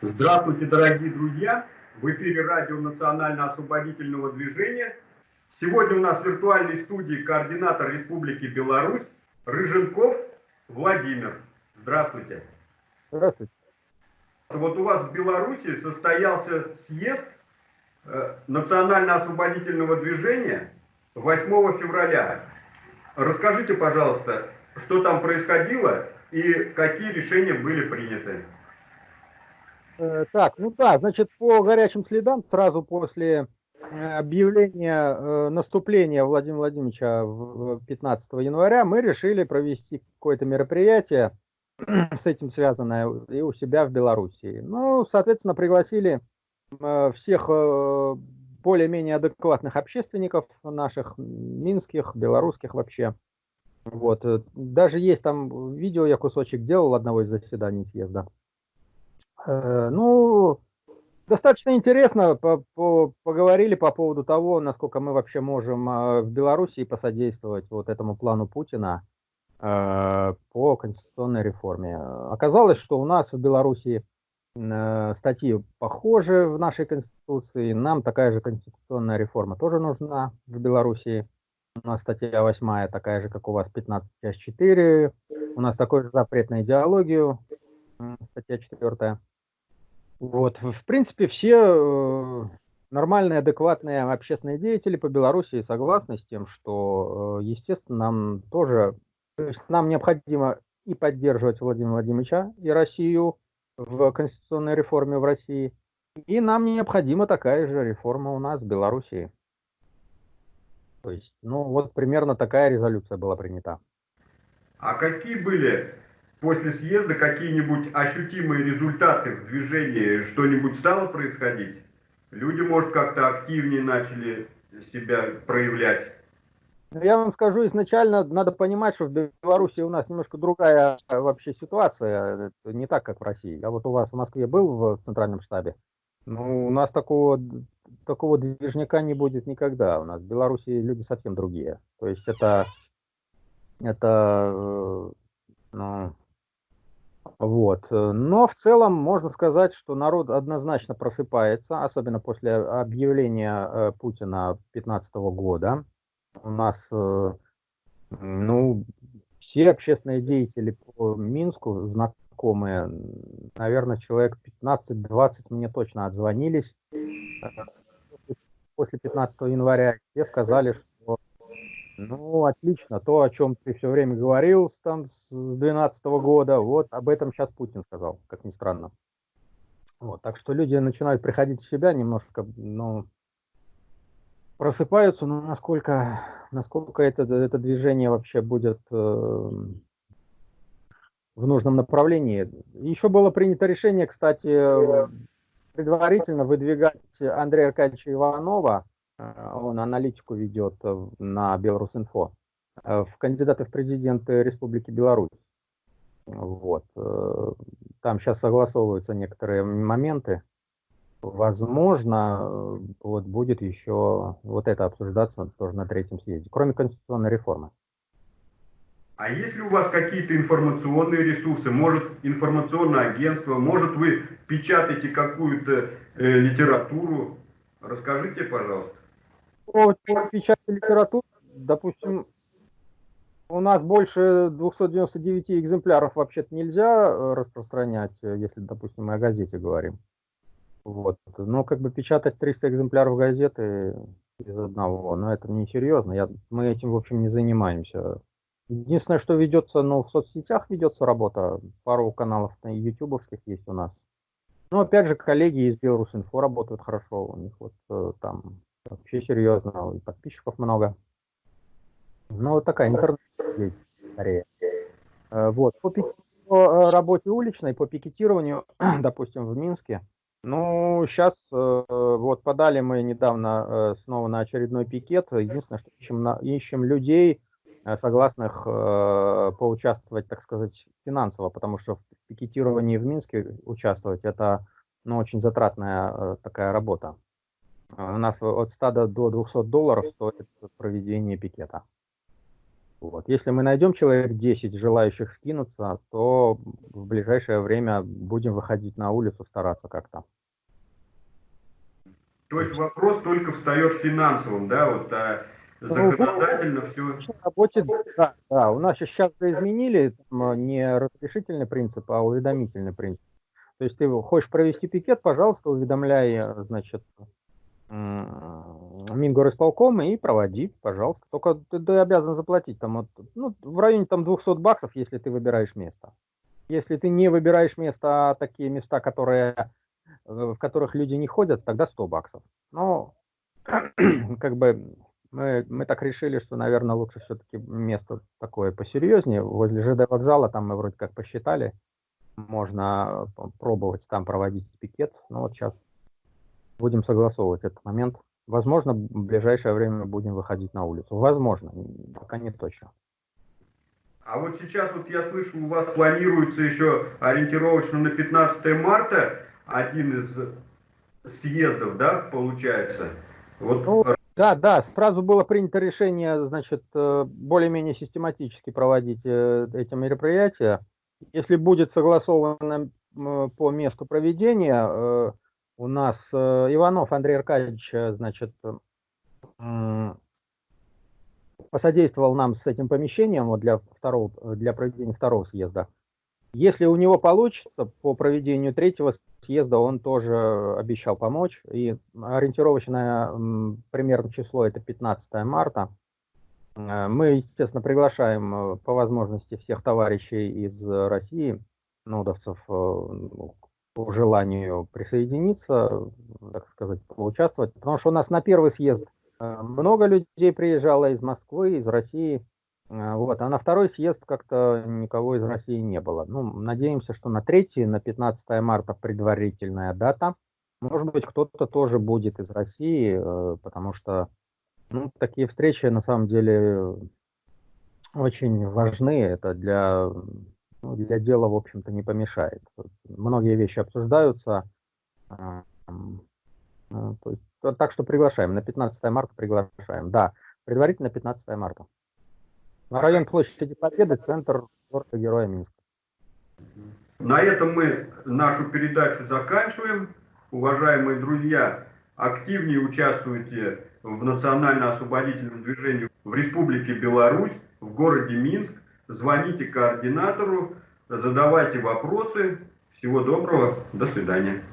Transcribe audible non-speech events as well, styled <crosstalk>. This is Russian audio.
Здравствуйте, дорогие друзья! В эфире радио Национально-освободительного движения. Сегодня у нас в виртуальной студии координатор Республики Беларусь Рыженков Владимир. Здравствуйте. Здравствуйте. Вот у вас в Беларуси состоялся съезд э, Национально-освободительного движения 8 февраля. Расскажите, пожалуйста, что там происходило и какие решения были приняты. Э, так, ну да, значит, по горячим следам, сразу после э, объявления э, наступления Владимира Владимировича 15 января мы решили провести какое-то мероприятие <clears throat> с этим связанное и у себя в Белоруссии. Ну, соответственно, пригласили всех более-менее адекватных общественников наших, минских, белорусских вообще. Вот. Даже есть там видео, я кусочек делал одного из заседаний съезда. Э, ну, достаточно интересно по, по, поговорили по поводу того, насколько мы вообще можем э, в Беларуси посодействовать вот этому плану Путина э, по конституционной реформе. Оказалось, что у нас в Беларуси статьи похожи в нашей конституции, нам такая же конституционная реформа тоже нужна в Беларуси. У нас статья 8 такая же, как у вас 15 часть 4. У нас такой же запрет на идеологию, статья 4. Вот, в принципе, все э, нормальные, адекватные общественные деятели по Беларуси согласны с тем, что, э, естественно, нам тоже, то есть нам необходимо и поддерживать Владимира Владимировича и Россию в конституционной реформе в России, и нам необходима такая же реформа у нас в Белоруссии. То есть, ну вот примерно такая резолюция была принята. А какие были после съезда какие-нибудь ощутимые результаты в движении, что-нибудь стало происходить? Люди, может, как-то активнее начали себя проявлять? Ну, я вам скажу, изначально надо понимать, что в Беларуси у нас немножко другая вообще ситуация, не так, как в России. Я вот у вас в Москве был в центральном штабе, ну, у нас такого, такого движника не будет никогда. У нас в Беларуси люди совсем другие. То есть это, это э, ну, вот. Но в целом можно сказать, что народ однозначно просыпается, особенно после объявления э, Путина 2015 года. У нас, э, ну, все общественные деятели по Минску, знакомые, наверное, человек 15-20 мне точно отзвонились после 15 января. Все сказали, что ну, отлично. То, о чем ты все время говорил там, с 2012 года, вот об этом сейчас Путин сказал, как ни странно. Вот, так что люди начинают приходить в себя немножко, но просыпаются, но насколько, насколько это, это движение вообще будет э, в нужном направлении. Еще было принято решение, кстати, предварительно выдвигать Андрея Аркадьевича Иванова, Э, он аналитику ведет э, на Беларус.инфо, э, в кандидаты в президенты Республики Беларусь. Вот. Там сейчас согласовываются некоторые моменты. Возможно, вот будет еще вот это обсуждаться тоже на третьем съезде, кроме конституционной реформы. А есть ли у вас какие-то информационные ресурсы, может информационное агентство, может вы печатаете какую-то э, литературу? Расскажите, пожалуйста по, по печати литературы, допустим, у нас больше 299 экземпляров вообще-то нельзя э, распространять, э, если, допустим, мы о газете говорим. Вот. Но как бы печатать 300 экземпляров газеты из одного, но это несерьезно. Я, мы этим, в общем, не занимаемся. Единственное, что ведется, ну, в соцсетях ведется работа. Пару каналов на ютубовских есть у нас. Но опять же, коллеги из Беларус.инфо работают хорошо. У них вот э, там Вообще серьезно, подписчиков много. Ну, вот такая интернет скорее. Э, вот. По, э, работе уличной, по пикетированию, <clears throat> допустим, в Минске, ну, сейчас э, вот подали мы недавно снова на очередной пикет. Единственное, что ищем, ищем людей, согласных поучаствовать, так сказать, финансово, потому что в пикетировании в Минске участвовать это ну, очень затратная такая работа. А у нас от 100 до 200 долларов стоит проведение пикета. Вот. Если мы найдем человек 10 желающих скинуться, то в ближайшее время будем выходить на улицу, стараться как-то. То есть вопрос только встает финансовым, да, вот а законодательно все. Работе, да, да, у нас сейчас изменили там, не разрешительный принцип, а уведомительный принцип. То есть ты хочешь провести пикет, пожалуйста, уведомляй, значит, Мингорисполком и проводи, пожалуйста. Только ты, ты обязан заплатить там, вот, ну, в районе там 200 баксов, если ты выбираешь место. Если ты не выбираешь место, а такие места, которые, э, в которых люди не ходят, тогда 100 баксов. Но <clears throat> как бы мы, мы так решили, что, наверное, лучше все-таки место такое посерьезнее. Возле ЖД вокзала, там мы вроде как посчитали, можно пробовать там проводить пикет. Но вот сейчас будем согласовывать этот момент. Возможно, в ближайшее время будем выходить на улицу. Возможно, пока не точно. А вот сейчас вот я слышу, у вас планируется еще ориентировочно на 15 марта один из съездов, да, получается? Вот... Ну, да, да, сразу было принято решение, значит, э, более-менее систематически проводить э, эти мероприятия. Если будет согласовано по месту проведения, э, у нас э, Иванов Андрей Аркадьевич, э, значит, посодействовал нам с этим помещением для, второго, для проведения второго съезда. Если у него получится, по проведению третьего съезда он тоже обещал помочь. И ориентировочное примерно число это 15 марта. Э, мы, естественно, приглашаем по возможности всех товарищей из России, нодовцев, по желанию присоединиться, так сказать, поучаствовать. Потому что у нас на первый съезд э, много людей приезжало из Москвы, из России. Э, вот, а на второй съезд как-то никого из России не было. Ну, надеемся, что на третий, на 15 марта предварительная дата. Может быть, кто-то тоже будет из России, э, потому что ну, такие встречи на самом деле очень важны. Это для ну, для дела, в общем-то, не помешает. Многие вещи обсуждаются. Ну, то есть, так что приглашаем. На 15 марта приглашаем. Да, предварительно 15 марта. На район площади Победы, центр города Героя Минска. На этом мы нашу передачу заканчиваем. Уважаемые друзья, активнее участвуйте в национально-освободительном движении в Республике Беларусь, в городе Минск звоните координатору, задавайте вопросы. Всего доброго, до свидания.